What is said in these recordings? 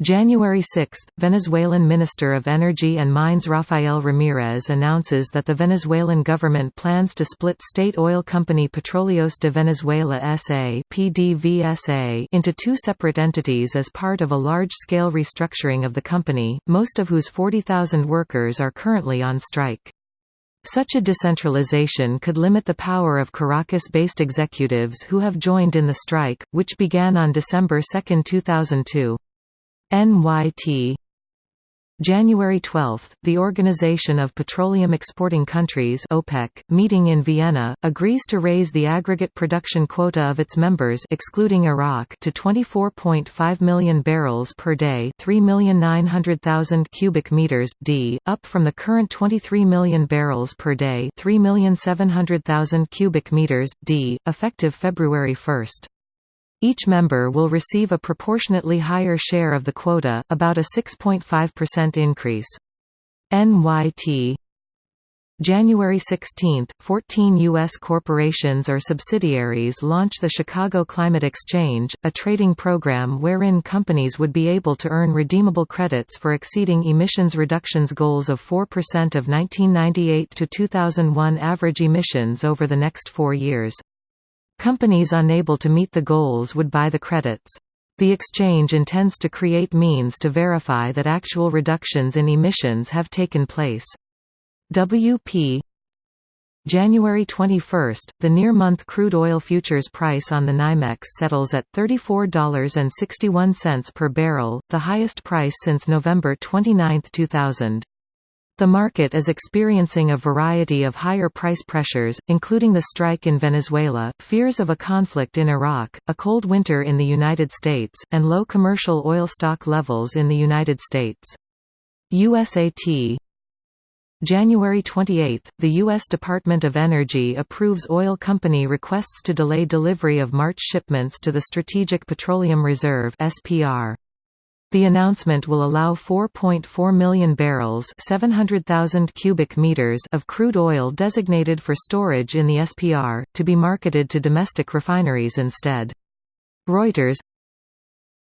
January 6 – Venezuelan Minister of Energy and Mines Rafael Ramirez announces that the Venezuelan government plans to split state oil company Petróleos de Venezuela S.A. into two separate entities as part of a large-scale restructuring of the company, most of whose 40,000 workers are currently on strike. Such a decentralization could limit the power of Caracas-based executives who have joined in the strike, which began on December 2, 2002. NYT January 12, the Organization of Petroleum Exporting Countries OPEC, meeting in Vienna, agrees to raise the aggregate production quota of its members excluding Iraq to 24.5 million barrels per day 3,900,000 cubic meters d, up from the current 23 million barrels per day 3,700,000 cubic meters d, effective February 1. Each member will receive a proportionately higher share of the quota, about a 6.5% increase. NYT January 16, 14 U.S. corporations or subsidiaries launch the Chicago Climate Exchange, a trading program wherein companies would be able to earn redeemable credits for exceeding emissions reductions goals of 4% of 1998 to 2001 average emissions over the next four years. Companies unable to meet the goals would buy the credits. The exchange intends to create means to verify that actual reductions in emissions have taken place. WP January 21, the near-month crude oil futures price on the NYMEX settles at $34.61 per barrel, the highest price since November 29, 2000. The market is experiencing a variety of higher price pressures, including the strike in Venezuela, fears of a conflict in Iraq, a cold winter in the United States, and low commercial oil stock levels in the United States. USAT January 28, the U.S. Department of Energy approves oil company requests to delay delivery of March shipments to the Strategic Petroleum Reserve SPR. The announcement will allow 4.4 million barrels 700,000 cubic meters of crude oil designated for storage in the SPR, to be marketed to domestic refineries instead. Reuters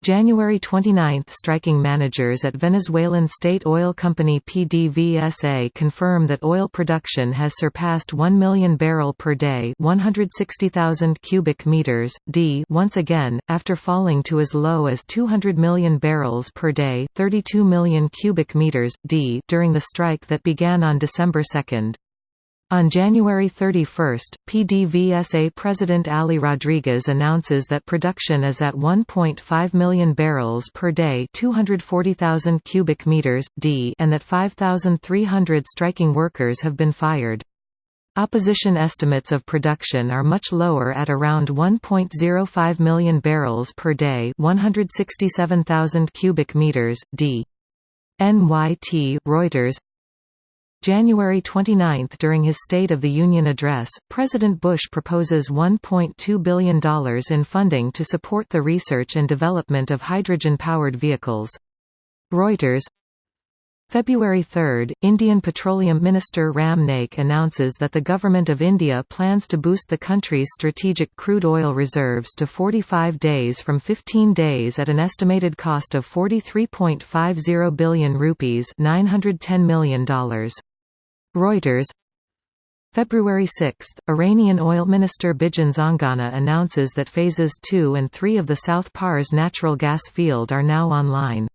January 29 – Striking managers at Venezuelan state oil company PDVSA confirm that oil production has surpassed 1 million barrel per day 160,000 cubic meters, d once again, after falling to as low as 200 million barrels per day 32 million cubic meters, d during the strike that began on December 2. On January 31, PDVSA President Ali Rodriguez announces that production is at 1.5 million barrels per day 240,000 cubic meters, d and that 5,300 striking workers have been fired. Opposition estimates of production are much lower at around 1.05 million barrels per day 167,000 cubic meters, d. NYT, Reuters January 29 – During his State of the Union address, President Bush proposes $1.2 billion in funding to support the research and development of hydrogen-powered vehicles. Reuters February 3, Indian Petroleum Minister Ram Naik announces that the Government of India plans to boost the country's strategic crude oil reserves to 45 days from 15 days at an estimated cost of 43.50 billion rupees $910 million. Reuters February 6, Iranian oil minister Bijan Zanganeh announces that phases 2 and 3 of the South Pars natural gas field are now online.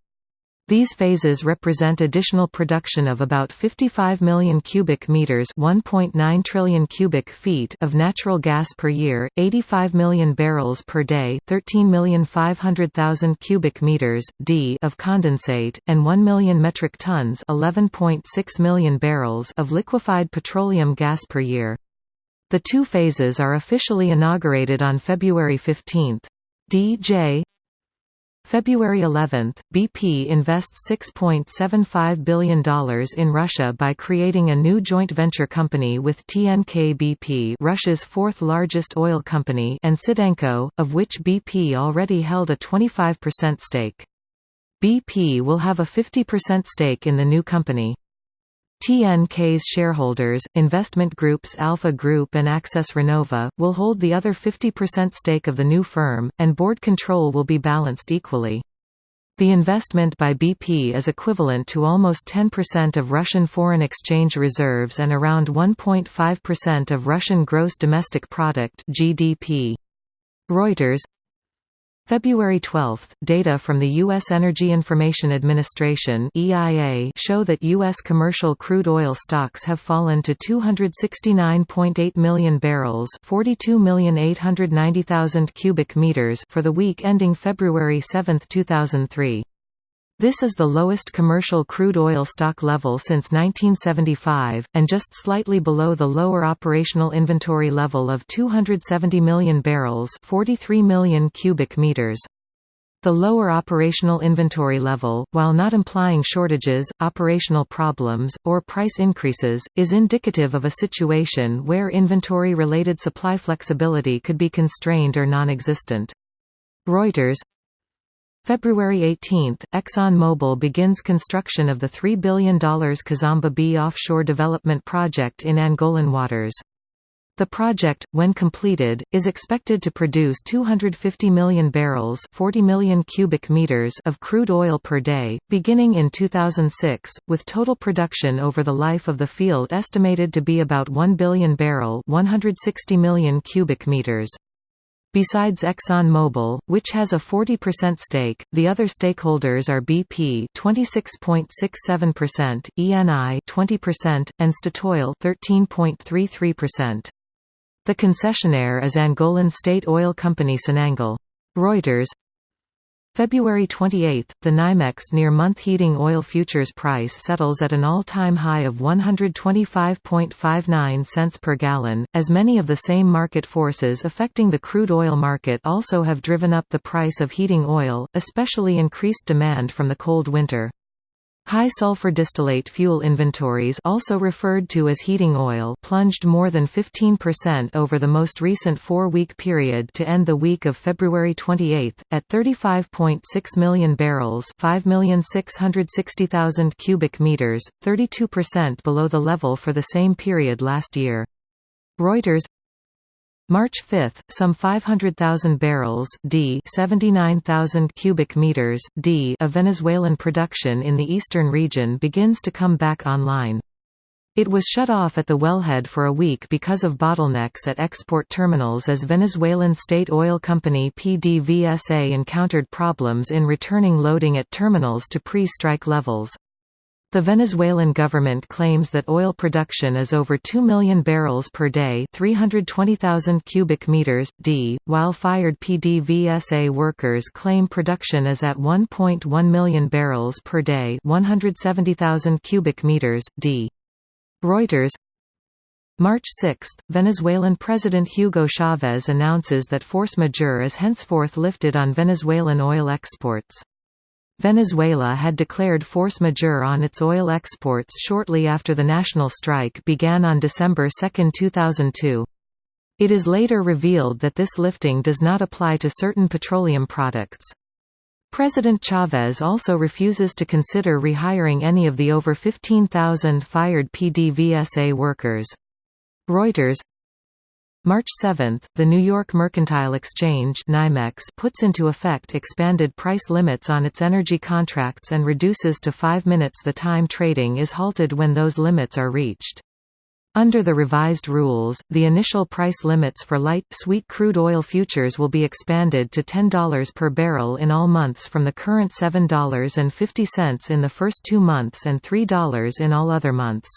These phases represent additional production of about 55 million cubic meters, 1.9 trillion cubic feet of natural gas per year, 85 million barrels per day, 13,500,000 cubic meters d of condensate, and 1 million metric tons, 11.6 million barrels of liquefied petroleum gas per year. The two phases are officially inaugurated on February 15. D.J. February 11, BP invests $6.75 billion in Russia by creating a new joint venture company with TNK-BP Russia's fourth-largest oil company and Sidanco, of which BP already held a 25% stake. BP will have a 50% stake in the new company. TNK's shareholders, investment groups Alfa Group and Access Renova, will hold the other 50% stake of the new firm, and board control will be balanced equally. The investment by BP is equivalent to almost 10% of Russian foreign exchange reserves and around 1.5% of Russian gross domestic product (GDP). Reuters February 12, data from the U.S. Energy Information Administration (EIA) show that U.S. commercial crude oil stocks have fallen to 269.8 million barrels (42,890,000 cubic meters) for the week ending February 7, 2003. This is the lowest commercial crude oil stock level since 1975, and just slightly below the lower operational inventory level of 270 million barrels 43 million cubic meters. The lower operational inventory level, while not implying shortages, operational problems, or price increases, is indicative of a situation where inventory-related supply flexibility could be constrained or non-existent. Reuters February 18, ExxonMobil begins construction of the $3 billion Kizomba B offshore development project in Angolan waters. The project, when completed, is expected to produce 250 million barrels 40 million cubic meters of crude oil per day, beginning in 2006, with total production over the life of the field estimated to be about 1 billion barrel 160 million cubic meters. Besides ExxonMobil, which has a 40% stake, the other stakeholders are BP 26.67%, ENI 20%, and Statoil 13.33%. The concessionaire is Angolan state oil company Sonangol. Reuters February 28, the NYMEX near-month heating oil futures price settles at an all-time high of 125.59 cents per gallon, as many of the same market forces affecting the crude oil market also have driven up the price of heating oil, especially increased demand from the cold winter. High sulfur distillate fuel inventories also referred to as heating oil plunged more than 15% over the most recent four-week period to end the week of February 28, at 35.6 million barrels 5,660,000 cubic meters, 32% below the level for the same period last year. Reuters March 5, some 500,000 barrels d 79,000 cubic meters d of Venezuelan production in the eastern region begins to come back online. It was shut off at the wellhead for a week because of bottlenecks at export terminals as Venezuelan state oil company PDVSA encountered problems in returning loading at terminals to pre-strike levels. The Venezuelan government claims that oil production is over 2 million barrels per day 320,000 cubic meters, d, while fired PDVSA workers claim production is at 1.1 million barrels per day 170,000 cubic meters, d. Reuters March 6, Venezuelan President Hugo Chavez announces that force majeure is henceforth lifted on Venezuelan oil exports. Venezuela had declared force majeure on its oil exports shortly after the national strike began on December 2, 2002. It is later revealed that this lifting does not apply to certain petroleum products. President Chavez also refuses to consider rehiring any of the over 15,000 fired PDVSA workers. Reuters March 7, the New York Mercantile Exchange NYMEX puts into effect expanded price limits on its energy contracts and reduces to 5 minutes the time trading is halted when those limits are reached. Under the revised rules, the initial price limits for light, sweet crude oil futures will be expanded to $10 per barrel in all months from the current $7.50 in the first two months and $3 in all other months.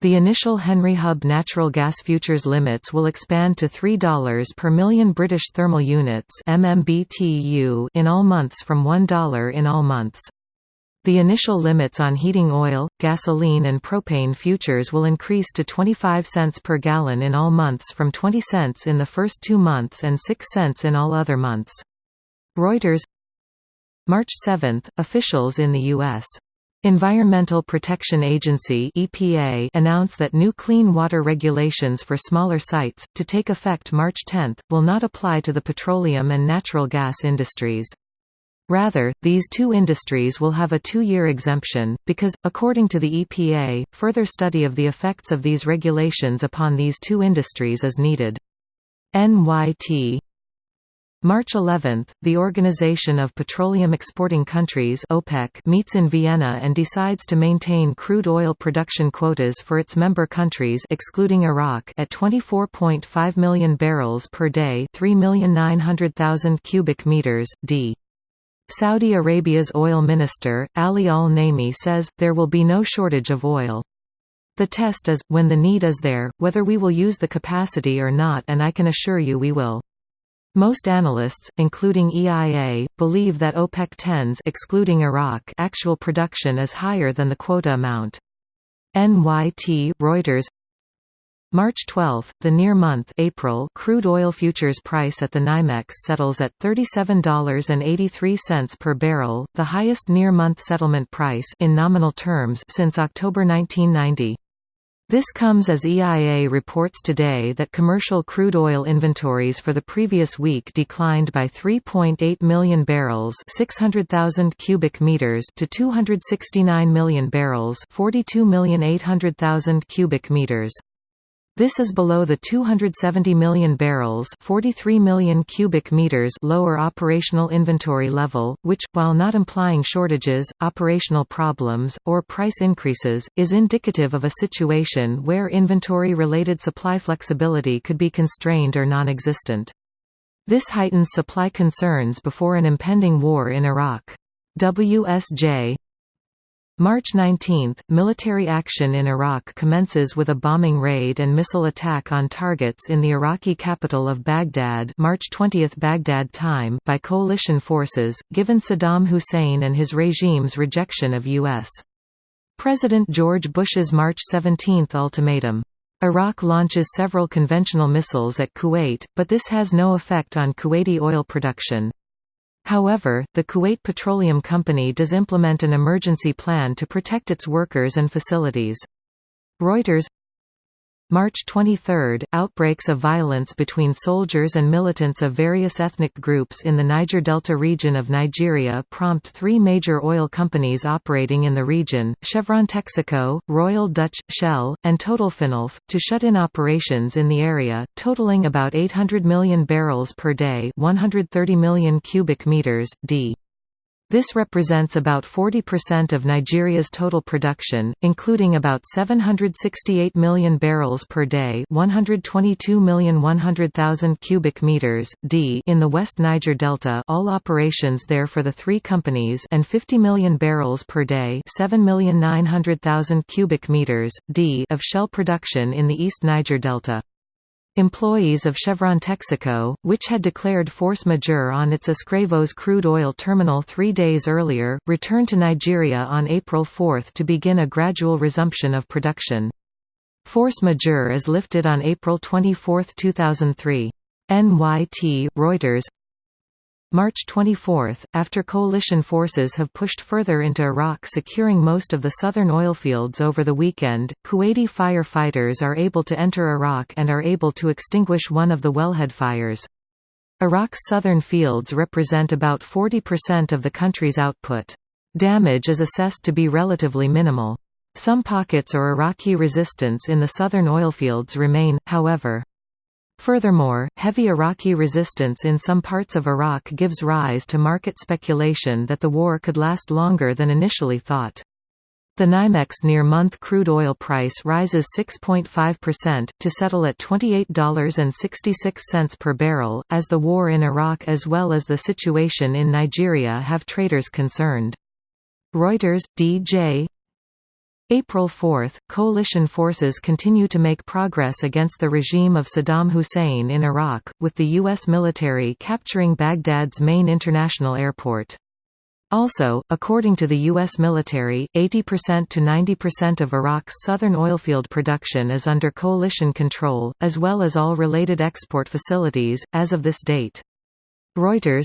The initial Henry Hub natural gas futures limits will expand to $3 per million British thermal units MMBTU in all months from $1 in all months. The initial limits on heating oil, gasoline and propane futures will increase to 25 cents per gallon in all months from 20 cents in the first two months and 6 cents in all other months. Reuters March 7, officials in the U.S. Environmental Protection Agency EPA announced that new clean water regulations for smaller sites, to take effect March 10, will not apply to the petroleum and natural gas industries. Rather, these two industries will have a two-year exemption, because, according to the EPA, further study of the effects of these regulations upon these two industries is needed. NYT March 11, the Organization of Petroleum Exporting Countries OPEC meets in Vienna and decides to maintain crude oil production quotas for its member countries excluding Iraq at 24.5 million barrels per day, 3,900,000 cubic meters d. Saudi Arabia's oil minister, Ali al-Naimi says, there will be no shortage of oil. The test is, when the need is there, whether we will use the capacity or not and I can assure you we will. Most analysts, including EIA, believe that OPEC 10's excluding Iraq actual production is higher than the quota amount. NYT Reuters March 12, the near month April crude oil futures price at the NYMEX settles at $37.83 per barrel, the highest near-month settlement price in nominal terms since October 1990. This comes as EIA reports today that commercial crude oil inventories for the previous week declined by 3.8 million barrels 600,000 cubic meters to 269 million barrels 42,800,000 cubic meters. This is below the 270 million barrels 43 million cubic meters lower operational inventory level, which, while not implying shortages, operational problems, or price increases, is indicative of a situation where inventory-related supply flexibility could be constrained or non-existent. This heightens supply concerns before an impending war in Iraq. WSJ March 19, military action in Iraq commences with a bombing raid and missile attack on targets in the Iraqi capital of Baghdad March 20 Baghdad time by coalition forces, given Saddam Hussein and his regime's rejection of U.S. President George Bush's March 17 ultimatum. Iraq launches several conventional missiles at Kuwait, but this has no effect on Kuwaiti oil production. However, the Kuwait Petroleum Company does implement an emergency plan to protect its workers and facilities. Reuters March 23 – Outbreaks of violence between soldiers and militants of various ethnic groups in the Niger Delta region of Nigeria prompt three major oil companies operating in the region, Chevron Texaco, Royal Dutch, Shell, and TotalFinaElf, to shut in operations in the area, totaling about 800 million barrels per day 130 million cubic meters, d. This represents about 40% of Nigeria's total production, including about 768 million barrels per day, 122,100,000 cubic meters d in the West Niger Delta, all operations there for the three companies, and 50 million barrels per day, 7,900,000 cubic meters d of shell production in the East Niger Delta. Employees of Chevron Texaco, which had declared force majeure on its Escravos crude oil terminal three days earlier, returned to Nigeria on April 4 to begin a gradual resumption of production. Force majeure is lifted on April 24, 2003. NYT Reuters March 24, after coalition forces have pushed further into Iraq securing most of the southern oilfields over the weekend, Kuwaiti firefighters are able to enter Iraq and are able to extinguish one of the wellhead fires. Iraq's southern fields represent about 40% of the country's output. Damage is assessed to be relatively minimal. Some pockets or Iraqi resistance in the southern oilfields remain, however. Furthermore, heavy Iraqi resistance in some parts of Iraq gives rise to market speculation that the war could last longer than initially thought. The NYMEX near-month crude oil price rises 6.5%, to settle at $28.66 per barrel, as the war in Iraq as well as the situation in Nigeria have traders concerned. Reuters, D.J. April 4, coalition forces continue to make progress against the regime of Saddam Hussein in Iraq, with the U.S. military capturing Baghdad's main international airport. Also, according to the U.S. military, 80% to 90% of Iraq's southern oilfield production is under coalition control, as well as all related export facilities, as of this date. Reuters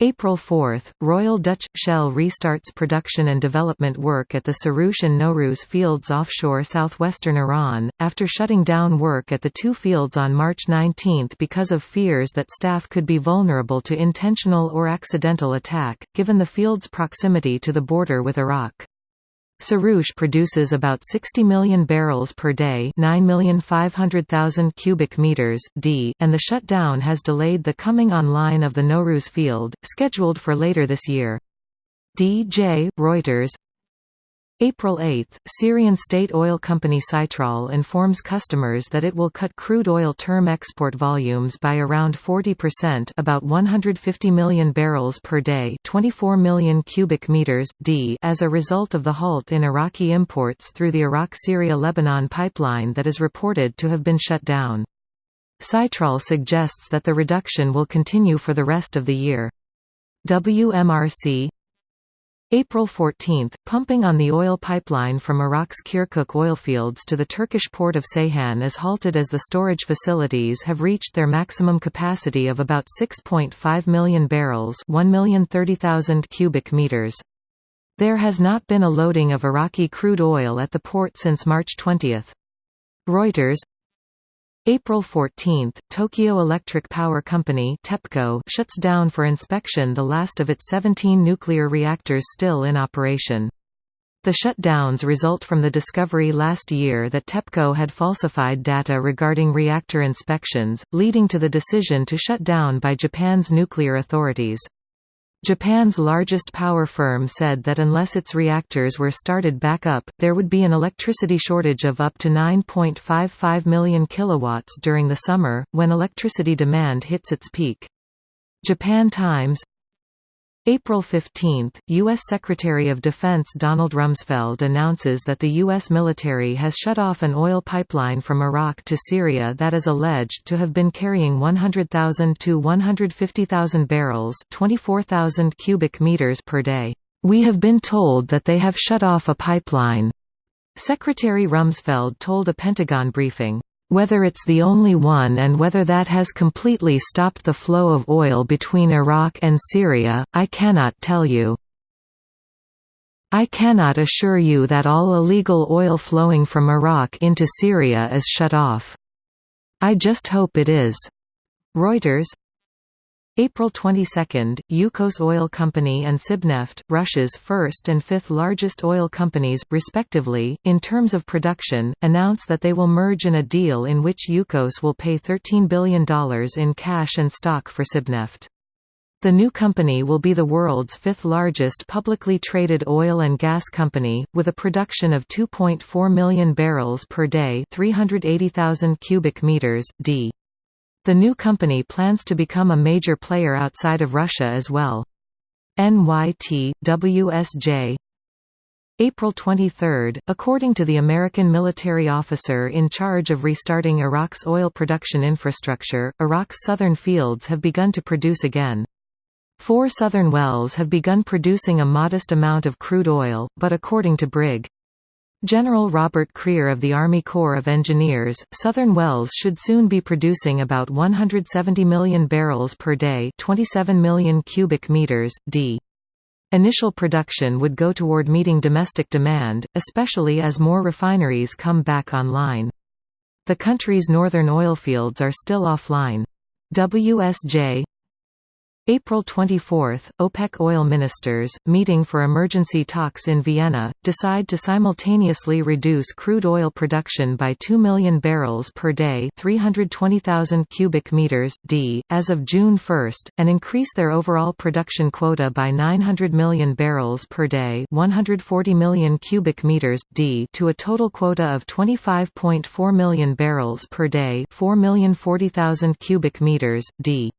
April 4, Royal Dutch Shell restarts production and development work at the Soroush and Nowruz fields offshore southwestern Iran, after shutting down work at the two fields on March 19 because of fears that staff could be vulnerable to intentional or accidental attack, given the field's proximity to the border with Iraq. Soroush produces about 60 million barrels per day 9,500,000 cubic meters d, and the shutdown has delayed the coming online of the Nowruz field, scheduled for later this year. D.J. Reuters April 8, Syrian state oil company Sytrol informs customers that it will cut crude oil term export volumes by around 40% about 150 million barrels per day 24 million cubic meters d as a result of the halt in Iraqi imports through the Iraq-Syria-Lebanon pipeline that is reported to have been shut down. Sytrol suggests that the reduction will continue for the rest of the year. WMRC April 14, pumping on the oil pipeline from Iraq's Kirkuk oilfields to the Turkish port of Ceyhan is halted as the storage facilities have reached their maximum capacity of about 6.5 million barrels 1,030,000 cubic meters. There has not been a loading of Iraqi crude oil at the port since March 20. Reuters April 14, Tokyo Electric Power Company TEPCO shuts down for inspection the last of its 17 nuclear reactors still in operation. The shutdowns result from the discovery last year that TEPCO had falsified data regarding reactor inspections, leading to the decision to shut down by Japan's nuclear authorities. Japan's largest power firm said that unless its reactors were started back up, there would be an electricity shortage of up to 9.55 million kilowatts during the summer, when electricity demand hits its peak. Japan Times April 15, U.S. Secretary of Defense Donald Rumsfeld announces that the U.S. military has shut off an oil pipeline from Iraq to Syria that is alleged to have been carrying 100,000 to 150,000 barrels 24,000 cubic meters per day. We have been told that they have shut off a pipeline. Secretary Rumsfeld told a Pentagon briefing. Whether it's the only one and whether that has completely stopped the flow of oil between Iraq and Syria, I cannot tell you. I cannot assure you that all illegal oil flowing from Iraq into Syria is shut off. I just hope it is. Reuters April 22, Yukos Oil Company and Sibneft, Russia's first and fifth largest oil companies, respectively, in terms of production, announce that they will merge in a deal in which Yukos will pay $13 billion in cash and stock for Sibneft. The new company will be the world's fifth largest publicly traded oil and gas company, with a production of 2.4 million barrels per day 380,000 cubic meters, d. The new company plans to become a major player outside of Russia as well. NYT, WSJ April 23, according to the American military officer in charge of restarting Iraq's oil production infrastructure, Iraq's southern fields have begun to produce again. Four southern wells have begun producing a modest amount of crude oil, but according to Brig. General Robert Crear of the Army Corps of Engineers, Southern Wells should soon be producing about 170 million barrels per day 27 million cubic meters, d. Initial production would go toward meeting domestic demand, especially as more refineries come back online. The country's northern oilfields are still offline. WSJ April 24, OPEC oil ministers, meeting for emergency talks in Vienna, decide to simultaneously reduce crude oil production by 2 million barrels per day 320,000 cubic meters, d, as of June 1, and increase their overall production quota by 900 million barrels per day 140 million cubic meters, d to a total quota of 25.4 million barrels per day 4,040,000 cubic meters, d.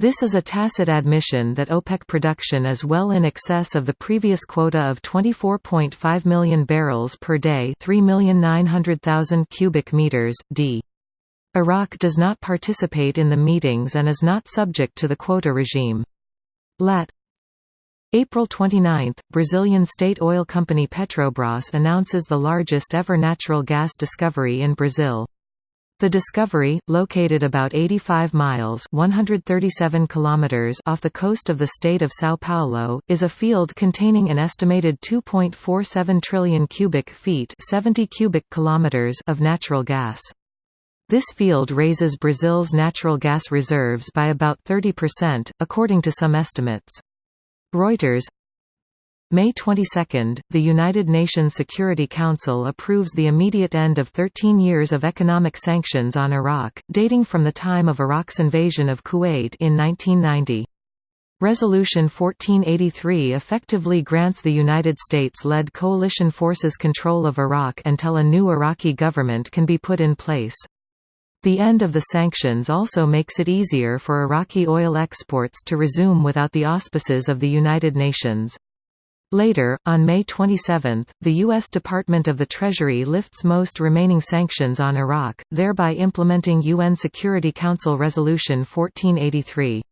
This is a tacit admission that OPEC production is well in excess of the previous quota of 24.5 million barrels per day 3,900,000 cubic meters, d. Iraq does not participate in the meetings and is not subject to the quota regime. Lat. April 29, Brazilian state oil company Petrobras announces the largest ever natural gas discovery in Brazil. The discovery, located about 85 miles 137 kilometers off the coast of the state of São Paulo, is a field containing an estimated 2.47 trillion cubic feet 70 cubic kilometers of natural gas. This field raises Brazil's natural gas reserves by about 30%, according to some estimates. Reuters May 22, the United Nations Security Council approves the immediate end of 13 years of economic sanctions on Iraq, dating from the time of Iraq's invasion of Kuwait in 1990. Resolution 1483 effectively grants the United States-led coalition forces control of Iraq until a new Iraqi government can be put in place. The end of the sanctions also makes it easier for Iraqi oil exports to resume without the auspices of the United Nations. Later, on May 27, the U.S. Department of the Treasury lifts most remaining sanctions on Iraq, thereby implementing UN Security Council Resolution 1483.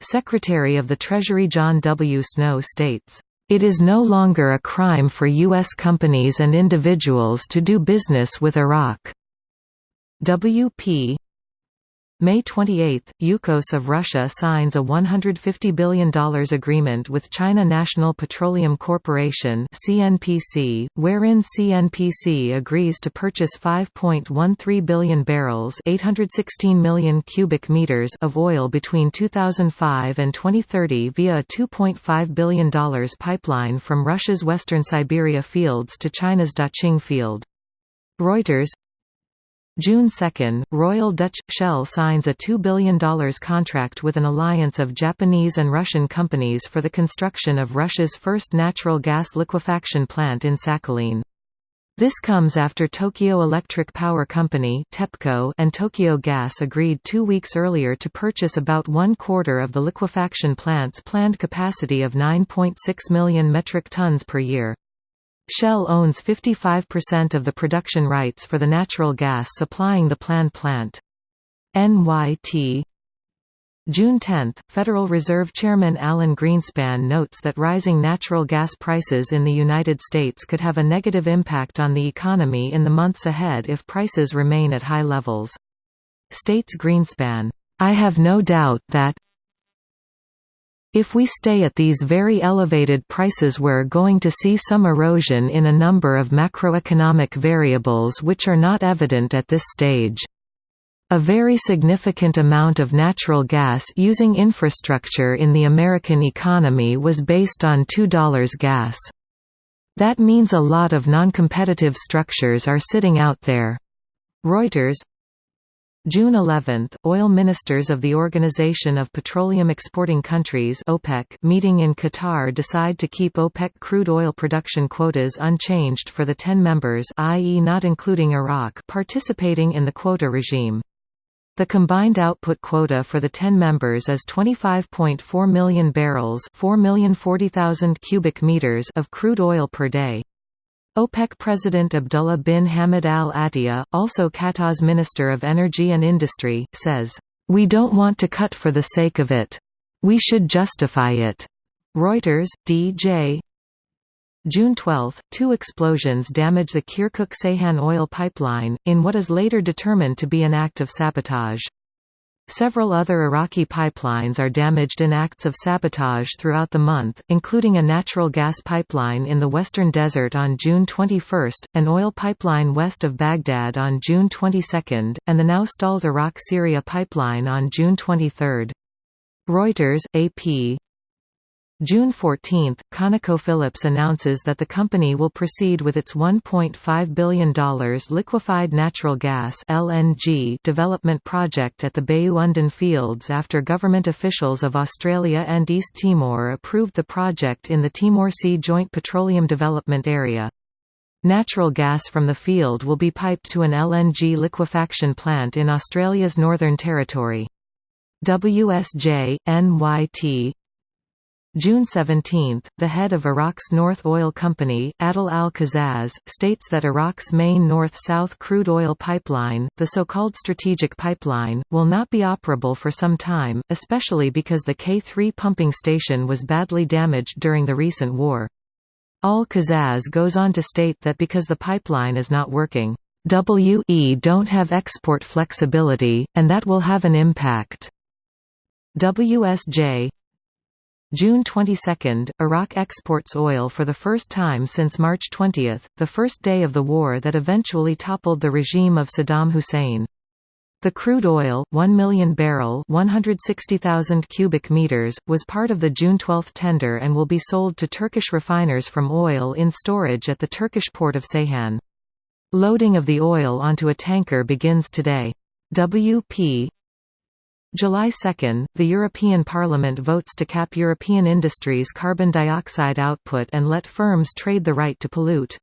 Secretary of the Treasury John W. Snow states, "...it is no longer a crime for U.S. companies and individuals to do business with Iraq." WP May 28, Yukos of Russia signs a $150 billion agreement with China National Petroleum Corporation CNPC, wherein CNPC agrees to purchase 5.13 billion barrels 816 million cubic meters of oil between 2005 and 2030 via a $2.5 billion pipeline from Russia's western Siberia fields to China's Daqing field. Reuters June 2, Royal Dutch Shell signs a $2 billion contract with an alliance of Japanese and Russian companies for the construction of Russia's first natural gas liquefaction plant in Sakhalin. This comes after Tokyo Electric Power Company (TEPCO) and Tokyo Gas agreed two weeks earlier to purchase about one quarter of the liquefaction plant's planned capacity of 9.6 million metric tons per year. Shell owns 55% of the production rights for the natural gas supplying the planned plant. NYT June 10, Federal Reserve Chairman Alan Greenspan notes that rising natural gas prices in the United States could have a negative impact on the economy in the months ahead if prices remain at high levels. States Greenspan, I have no doubt that if we stay at these very elevated prices we're going to see some erosion in a number of macroeconomic variables which are not evident at this stage. A very significant amount of natural gas using infrastructure in the American economy was based on $2 gas. That means a lot of non-competitive structures are sitting out there. Reuters June 11, oil ministers of the Organization of Petroleum Exporting Countries OPEC meeting in Qatar decide to keep OPEC crude oil production quotas unchanged for the 10 members i.e. not including Iraq participating in the quota regime. The combined output quota for the 10 members is 25.4 million barrels 4,040,000 cubic meters of crude oil per day. OPEC President Abdullah bin Hamid Al Attiyah, also Qatar's Minister of Energy and Industry, says, "...we don't want to cut for the sake of it. We should justify it." Reuters, D.J. June 12, two explosions damage the Kirkuk-Ceyhan oil pipeline, in what is later determined to be an act of sabotage. Several other Iraqi pipelines are damaged in acts of sabotage throughout the month, including a natural gas pipeline in the western desert on June 21, an oil pipeline west of Baghdad on June 22, and the now stalled Iraq-Syria pipeline on June 23. Reuters, AP, June 14, ConocoPhillips announces that the company will proceed with its $1.5 billion liquefied natural gas (LNG) development project at the Bayu-Undan fields after government officials of Australia and East Timor approved the project in the Timor Sea Joint Petroleum Development Area. Natural gas from the field will be piped to an LNG liquefaction plant in Australia's Northern Territory. WSJ, NYT, June 17, the head of Iraq's North Oil Company, Adel al-Qazaz, states that Iraq's main north-south crude oil pipeline, the so-called strategic pipeline, will not be operable for some time, especially because the K3 pumping station was badly damaged during the recent war. Al-Qazaz goes on to state that because the pipeline is not working, WE don't have export flexibility, and that will have an impact. WSJ June 22, Iraq exports oil for the first time since March 20, the first day of the war that eventually toppled the regime of Saddam Hussein. The crude oil, 1 million barrel 160,000 cubic meters, was part of the June 12 tender and will be sold to Turkish refiners from oil in storage at the Turkish port of Ceyhan. Loading of the oil onto a tanker begins today. WP July 2, the European Parliament votes to cap European industries' carbon dioxide output and let firms trade the right to pollute.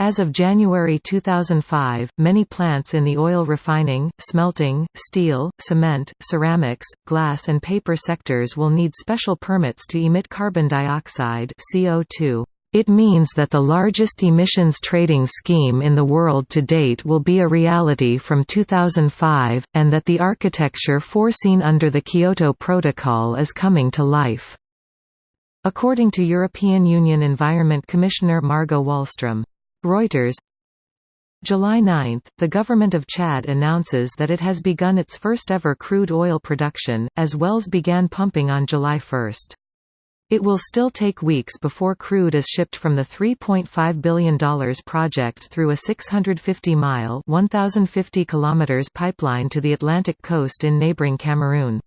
As of January 2005, many plants in the oil refining, smelting, steel, cement, ceramics, glass and paper sectors will need special permits to emit carbon dioxide CO2. It means that the largest emissions trading scheme in the world to date will be a reality from 2005, and that the architecture foreseen under the Kyoto Protocol is coming to life. According to European Union Environment Commissioner Margot Wallström. Reuters July 9, the government of Chad announces that it has begun its first-ever crude oil production, as wells began pumping on July 1. It will still take weeks before crude is shipped from the $3.5 billion project through a 650-mile pipeline to the Atlantic coast in neighboring Cameroon.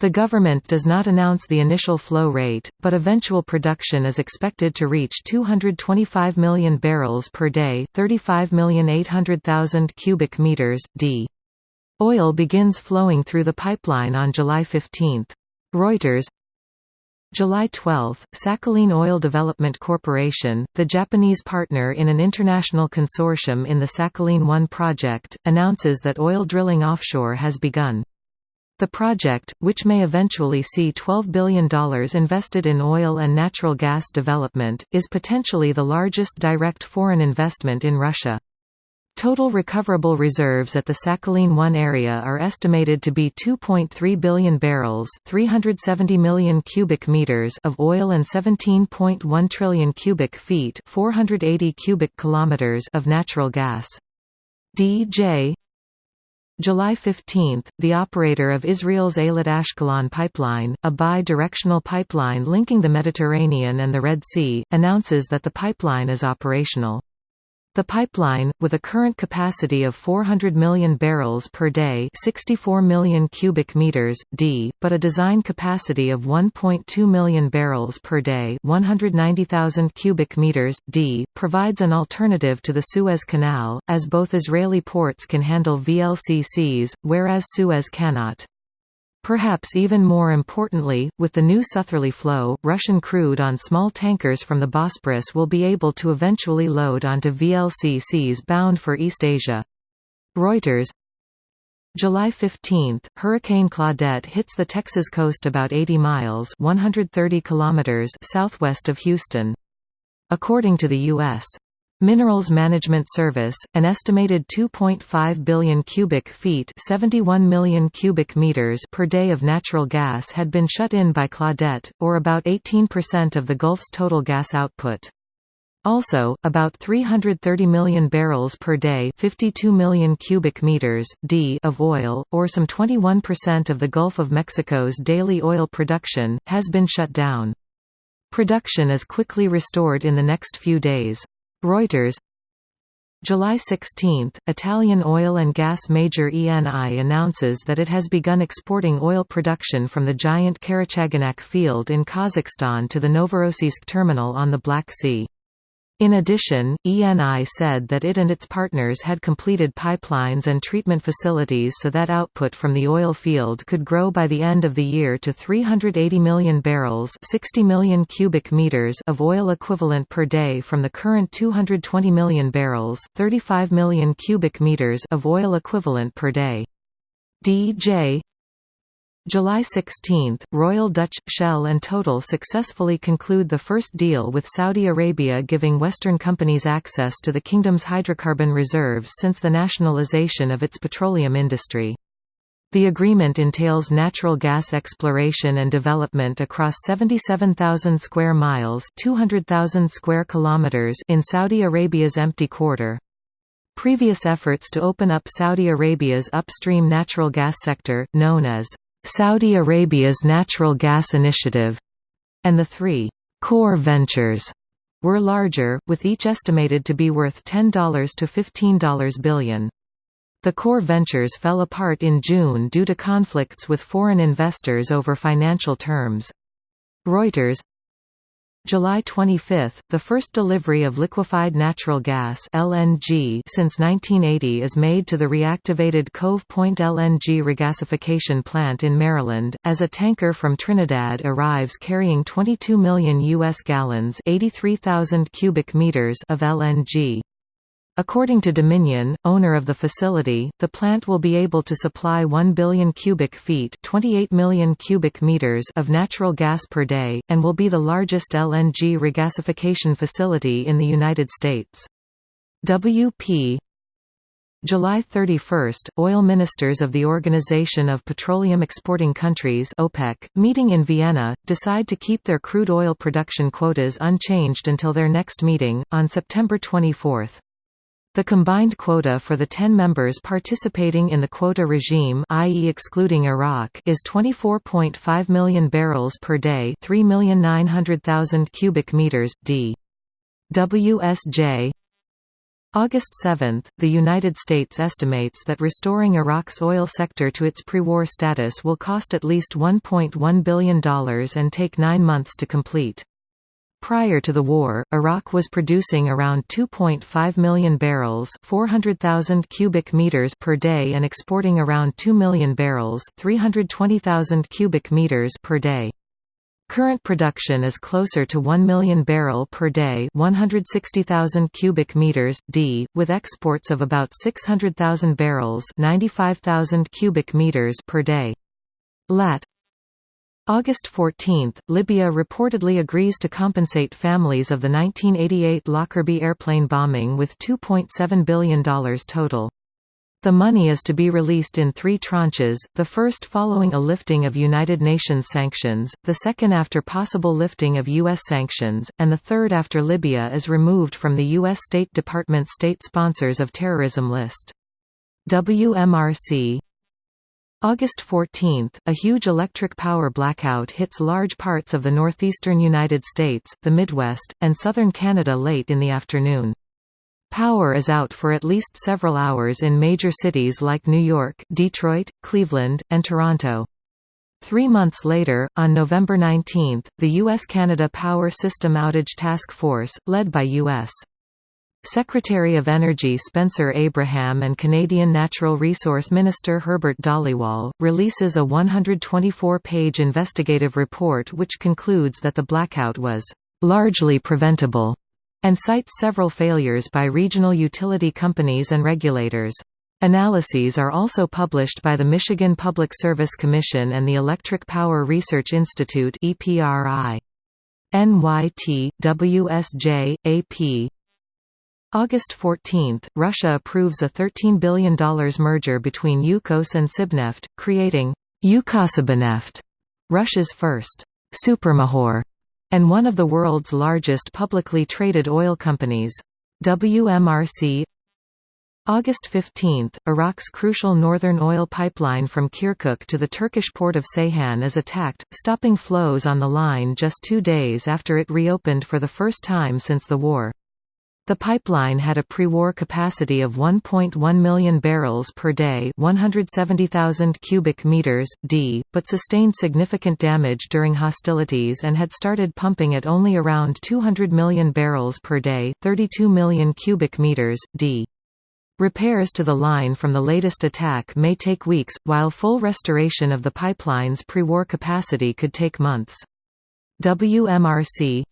The government does not announce the initial flow rate, but eventual production is expected to reach 225 million barrels per day, 35,800,000 cubic meters d. Oil begins flowing through the pipeline on July 15. Reuters July 12, Sakhalin Oil Development Corporation, the Japanese partner in an international consortium in the Sakhalin-1 project, announces that oil drilling offshore has begun. The project, which may eventually see $12 billion invested in oil and natural gas development, is potentially the largest direct foreign investment in Russia. Total recoverable reserves at the Sakhalin-1 area are estimated to be 2.3 billion barrels 370 million cubic meters of oil and 17.1 trillion cubic feet 480 cubic kilometers of natural gas. DJ July 15, the operator of Israel's Eilat Ashkelon pipeline, a bi-directional pipeline linking the Mediterranean and the Red Sea, announces that the pipeline is operational. The pipeline, with a current capacity of 400 million barrels per day 64 million cubic meters, d, but a design capacity of 1.2 million barrels per day 190,000 cubic meters, d, provides an alternative to the Suez Canal, as both Israeli ports can handle VLCCs, whereas Suez cannot. Perhaps even more importantly, with the new southerly flow, Russian crude on small tankers from the Bosporus will be able to eventually load onto VLCCs bound for East Asia. Reuters July 15, Hurricane Claudette hits the Texas coast about 80 miles 130 kilometers southwest of Houston. According to the U.S. Minerals Management Service, an estimated 2.5 billion cubic feet 71 million cubic meters per day of natural gas had been shut in by Claudette, or about 18% of the Gulf's total gas output. Also, about 330 million barrels per day 52 million cubic meters, d of oil, or some 21% of the Gulf of Mexico's daily oil production, has been shut down. Production is quickly restored in the next few days. Reuters July 16, Italian oil and gas major ENI announces that it has begun exporting oil production from the giant Karachaganak field in Kazakhstan to the Novorossiysk terminal on the Black Sea. In addition, ENI said that it and its partners had completed pipelines and treatment facilities so that output from the oil field could grow by the end of the year to 380 million barrels 60 million cubic meters of oil equivalent per day from the current 220 million barrels 35 million cubic meters of oil equivalent per day. DJ July 16, Royal Dutch, Shell and Total successfully conclude the first deal with Saudi Arabia giving Western companies access to the kingdom's hydrocarbon reserves since the nationalization of its petroleum industry. The agreement entails natural gas exploration and development across 77,000 square miles 200,000 square kilometers in Saudi Arabia's empty quarter. Previous efforts to open up Saudi Arabia's upstream natural gas sector, known as Saudi Arabia's Natural Gas Initiative, and the three core ventures were larger, with each estimated to be worth $10 to $15 billion. The core ventures fell apart in June due to conflicts with foreign investors over financial terms. Reuters July 25, the first delivery of liquefied natural gas (LNG) since 1980 is made to the reactivated Cove Point LNG regasification plant in Maryland, as a tanker from Trinidad arrives carrying 22 million U.S. gallons (83,000 cubic meters) of LNG. According to Dominion, owner of the facility, the plant will be able to supply 1 billion cubic feet 28 million cubic meters of natural gas per day, and will be the largest LNG regasification facility in the United States. WP July 31, oil ministers of the Organization of Petroleum Exporting Countries OPEC, meeting in Vienna, decide to keep their crude oil production quotas unchanged until their next meeting, on September 24. The combined quota for the 10 members participating in the quota regime i.e. excluding Iraq is 24.5 million barrels per day 3,900,000 cubic meters, d. WSJ August 7, the United States estimates that restoring Iraq's oil sector to its pre-war status will cost at least $1.1 billion and take nine months to complete. Prior to the war, Iraq was producing around 2.5 million barrels 400,000 cubic meters per day and exporting around 2 million barrels 320,000 cubic meters per day. Current production is closer to 1 million barrel per day 160,000 cubic meters, d, with exports of about 600,000 barrels 95,000 cubic meters per day. Lat. August 14, Libya reportedly agrees to compensate families of the 1988 Lockerbie airplane bombing with $2.7 billion total. The money is to be released in three tranches, the first following a lifting of United Nations sanctions, the second after possible lifting of U.S. sanctions, and the third after Libya is removed from the U.S. State Department State Sponsors of Terrorism list. WMRC August 14, a huge electric power blackout hits large parts of the northeastern United States, the Midwest, and southern Canada late in the afternoon. Power is out for at least several hours in major cities like New York, Detroit, Cleveland, and Toronto. Three months later, on November 19, the U.S.-Canada Power System Outage Task Force, led by U.S. Secretary of Energy Spencer Abraham and Canadian Natural Resource Minister Herbert Dhaliwal, releases a 124-page investigative report which concludes that the blackout was «largely preventable» and cites several failures by regional utility companies and regulators. Analyses are also published by the Michigan Public Service Commission and the Electric Power Research Institute EPRI. NYT, WSJ, AP, August 14, Russia approves a $13 billion merger between Yukos and Sibneft, creating YukosSibneft, Russia's first supermajor, and one of the world's largest publicly traded oil companies. WMRC August 15, Iraq's crucial northern oil pipeline from Kirkuk to the Turkish port of Ceyhan is attacked, stopping flows on the line just two days after it reopened for the first time since the war. The pipeline had a pre-war capacity of 1.1 million barrels per day, 170,000 cubic meters d, but sustained significant damage during hostilities and had started pumping at only around 200 million barrels per day, 32 million cubic meters d. Repairs to the line from the latest attack may take weeks, while full restoration of the pipeline's pre-war capacity could take months. WMRC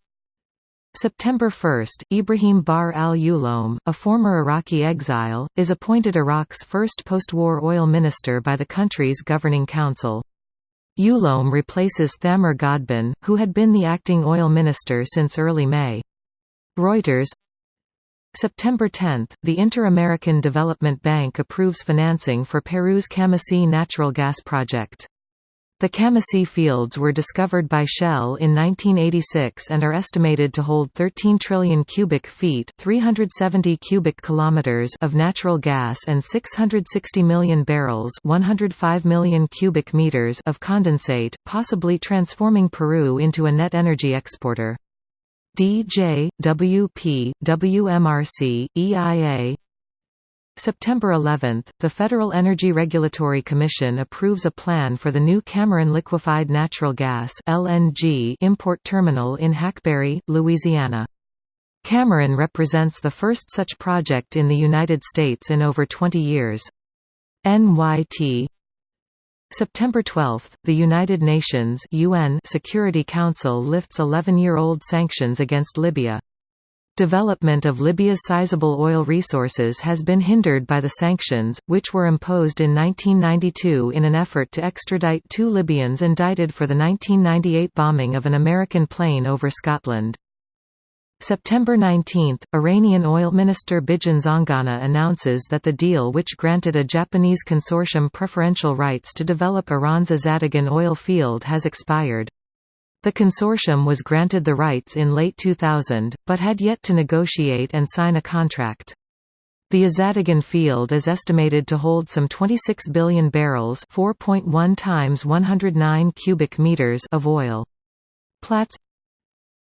September 1, Ibrahim Bahr al-Uloum, a former Iraqi exile, is appointed Iraq's first post-war oil minister by the country's governing council. Uloum replaces Thamer Ghadhban, who had been the acting oil minister since early May. Reuters September 10, the Inter-American Development Bank approves financing for Peru's Camisea natural gas project. The Camisea fields were discovered by Shell in 1986 and are estimated to hold 13 trillion cubic feet 370 cubic kilometers of natural gas and 660 million barrels 105 million cubic meters of condensate, possibly transforming Peru into a net energy exporter. DJ, WP, WMRC, EIA September 11, the Federal Energy Regulatory Commission approves a plan for the new Cameron Liquefied Natural Gas (LNG) import terminal in Hackberry, Louisiana. Cameron represents the first such project in the United States in over 20 years. NYT September 12, the United Nations UN Security Council lifts 11-year-old sanctions against Libya. Development of Libya's sizable oil resources has been hindered by the sanctions, which were imposed in 1992 in an effort to extradite two Libyans indicted for the 1998 bombing of an American plane over Scotland. September 19, Iranian oil minister Bijan Zanganeh announces that the deal which granted a Japanese consortium preferential rights to develop Iran's Azadegan oil field has expired. The consortium was granted the rights in late 2000, but had yet to negotiate and sign a contract. The Azadegan field is estimated to hold some 26 billion barrels 4.1 times 109 cubic meters of oil. Platts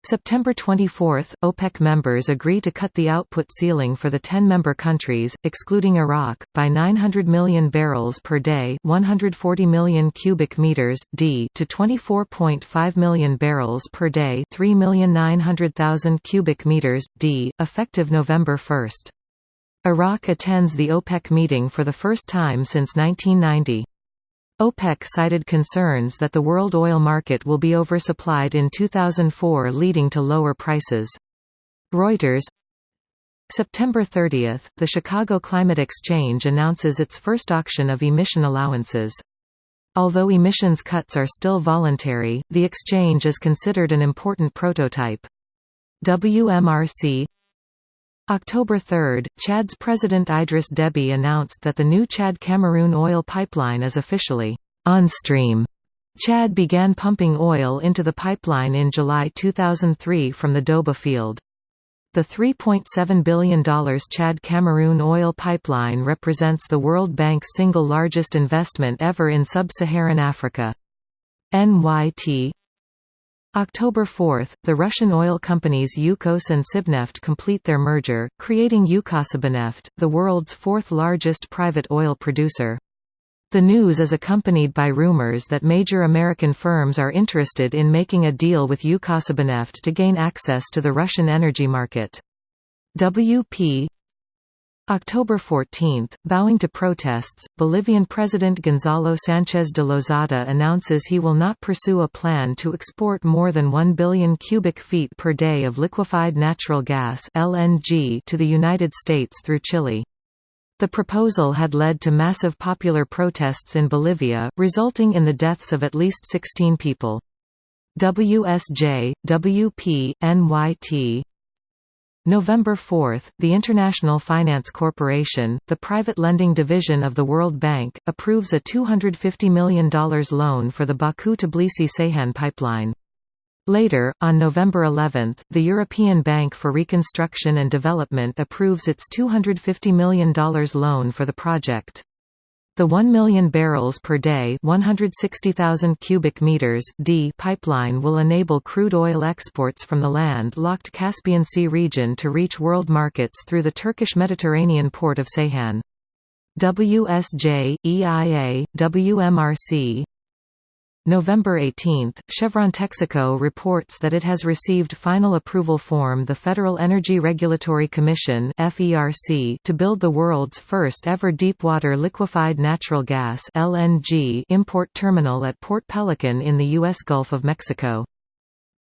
September 24, OPEC members agree to cut the output ceiling for the 10-member countries, excluding Iraq, by 900 million barrels per day 140 million cubic meters, d to 24.5 million barrels per day 3,900,000 cubic meters, d, effective November 1. Iraq attends the OPEC meeting for the first time since 1990. OPEC cited concerns that the world oil market will be oversupplied in 2004 leading to lower prices. Reuters September 30, the Chicago Climate Exchange announces its first auction of emission allowances. Although emissions cuts are still voluntary, the exchange is considered an important prototype. WMRC October 3, Chad's President Idris Deby announced that the new Chad-Cameroon oil pipeline is officially on stream. Chad began pumping oil into the pipeline in July 2003 from the Doba field. The $3.7 billion Chad-Cameroon oil pipeline represents the World Bank's single largest investment ever in sub-Saharan Africa. NYT October 4, the Russian oil companies Yukos and Sibneft complete their merger, creating YukosSibneft, the world's fourth largest private oil producer. The news is accompanied by rumors that major American firms are interested in making a deal with YukosSibneft to gain access to the Russian energy market. WP October 14, bowing to protests, Bolivian President Gonzalo Sánchez de Lozada announces he will not pursue a plan to export more than 1 billion cubic feet per day of liquefied natural gas (LNG) to the United States through Chile. The proposal had led to massive popular protests in Bolivia, resulting in the deaths of at least 16 people. WSJ, WP, NYT November 4, the International Finance Corporation, the private lending division of the World Bank, approves a $250 million loan for the Baku-Tbilisi-Ceyhan pipeline. Later, on November 11, the European Bank for Reconstruction and Development approves its $250 million loan for the project. The 1 million barrels per day 160,000 cubic meters d pipeline will enable crude oil exports from the land-locked Caspian Sea region to reach world markets through the Turkish Mediterranean port of Ceyhan. WSJ, EIA, WMRC, November 18, Chevron Texaco reports that it has received final approval form the Federal Energy Regulatory Commission to build the world's first ever deepwater liquefied natural gas LNG import terminal at Port Pelican in the U.S. Gulf of Mexico.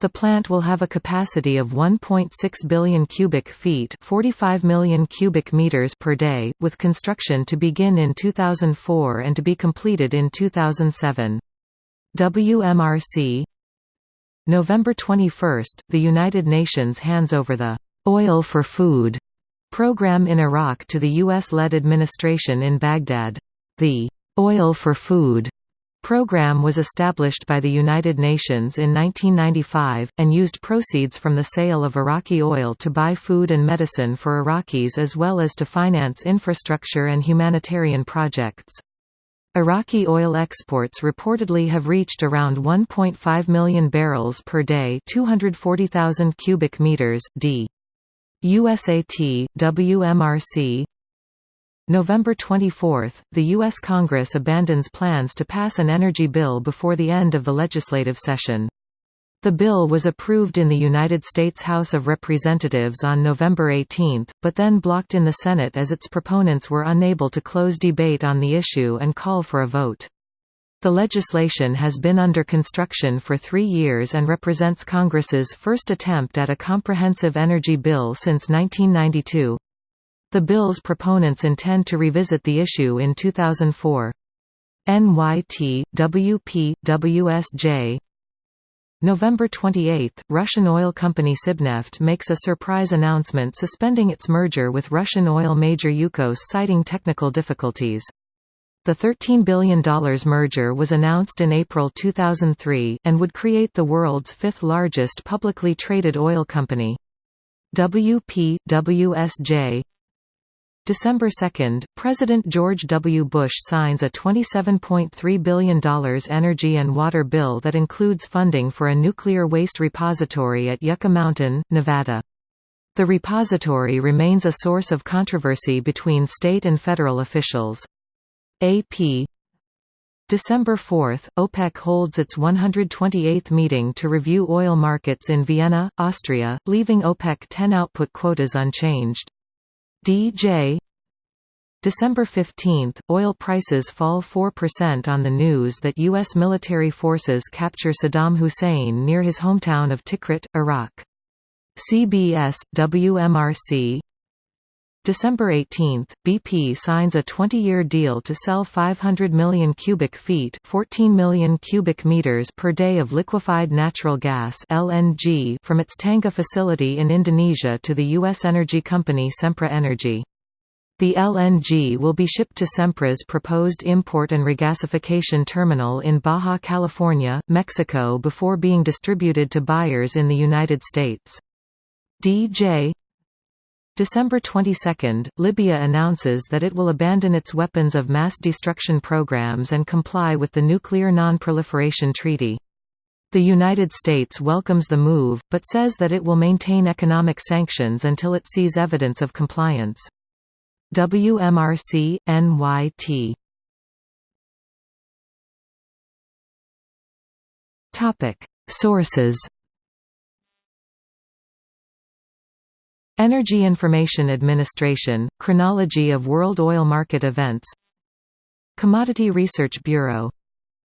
The plant will have a capacity of 1.6 billion cubic feet 45 million cubic meters per day, with construction to begin in 2004 and to be completed in 2007. WMRC November 21, the United Nations hands over the «Oil for Food» program in Iraq to the U.S.-led administration in Baghdad. The «Oil for Food» program was established by the United Nations in 1995, and used proceeds from the sale of Iraqi oil to buy food and medicine for Iraqis as well as to finance infrastructure and humanitarian projects. Iraqi oil exports reportedly have reached around 1.5 million barrels per day 240,000 cubic meters d. USAT, WMRC November 24, the U.S. Congress abandons plans to pass an energy bill before the end of the legislative session. The bill was approved in the United States House of Representatives on November 18, but then blocked in the Senate as its proponents were unable to close debate on the issue and call for a vote. The legislation has been under construction for three years and represents Congress's first attempt at a comprehensive energy bill since 1992. The bill's proponents intend to revisit the issue in 2004. NYT, WP, WSJ November 28, Russian oil company Sibneft makes a surprise announcement suspending its merger with Russian oil major Yukos citing technical difficulties. The $13 billion merger was announced in April 2003, and would create the world's fifth largest publicly traded oil company. WP, WSJ December 2, President George W. Bush signs a $27.3 billion energy and water bill that includes funding for a nuclear waste repository at Yucca Mountain, Nevada. The repository remains a source of controversy between state and federal officials. AP December 4, OPEC holds its 128th meeting to review oil markets in Vienna, Austria, leaving OPEC 10 output quotas unchanged. DJ December 15, oil prices fall 4% on the news that U.S. military forces capture Saddam Hussein near his hometown of Tikrit, Iraq. CBS, WMRC December 18, BP signs a 20-year deal to sell 500 million cubic feet 14 million cubic meters per day of liquefied natural gas LNG from its Tangguh facility in Indonesia to the U.S. energy company Sempra Energy. The LNG will be shipped to Sempra's proposed import and regasification terminal in Baja California, Mexico before being distributed to buyers in the United States. DJ December 22, Libya announces that it will abandon its weapons of mass destruction programs and comply with the Nuclear Non-Proliferation Treaty. The United States welcomes the move, but says that it will maintain economic sanctions until it sees evidence of compliance. WMRC, NYT Sources Energy Information Administration, Chronology of World Oil Market Events Commodity Research Bureau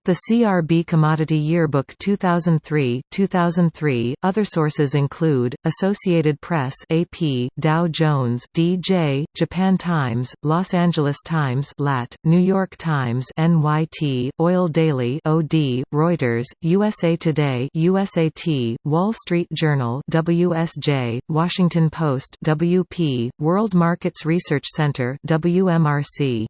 the CRB Commodity Yearbook 2003, 2003. Other sources include Associated Press, AP, Dow Jones, DJ, Japan Times, Los Angeles Times, LAT, New York Times, NYT, Oil Daily, OD, Reuters, USA Today, USAT, Wall Street Journal, WSJ, Washington Post, WP, World Markets Research Center, WMRC.